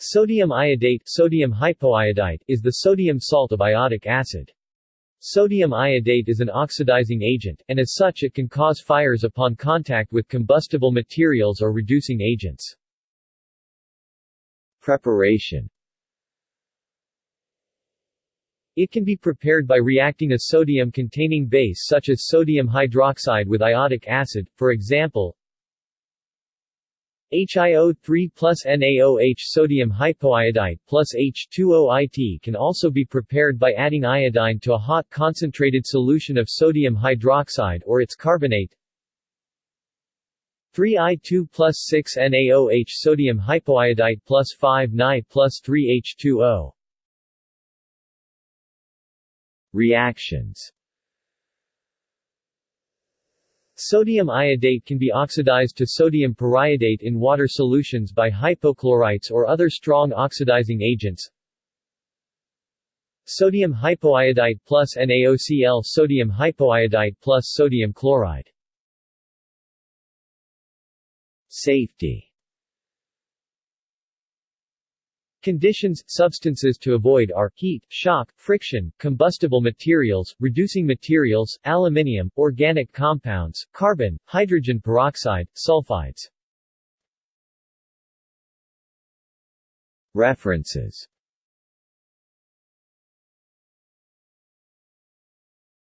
Sodium iodate sodium hypoiodite is the sodium salt of iodic acid. Sodium iodate is an oxidizing agent, and as such it can cause fires upon contact with combustible materials or reducing agents. Preparation It can be prepared by reacting a sodium-containing base such as sodium hydroxide with iodic acid, for example, HIO3 plus NaOH sodium hypoiodite plus H2OIT can also be prepared by adding iodine to a hot concentrated solution of sodium hydroxide or its carbonate. 3I2 plus 6 NaOH sodium hypoiodite plus 5 NaI plus 3 H2O Reactions Sodium iodate can be oxidized to sodium periodate in water solutions by hypochlorites or other strong oxidizing agents. Sodium hypoiodite plus NaOCl Sodium hypoiodite plus sodium chloride Safety Conditions, substances to avoid are, heat, shock, friction, combustible materials, reducing materials, aluminium, organic compounds, carbon, hydrogen peroxide, sulfides. References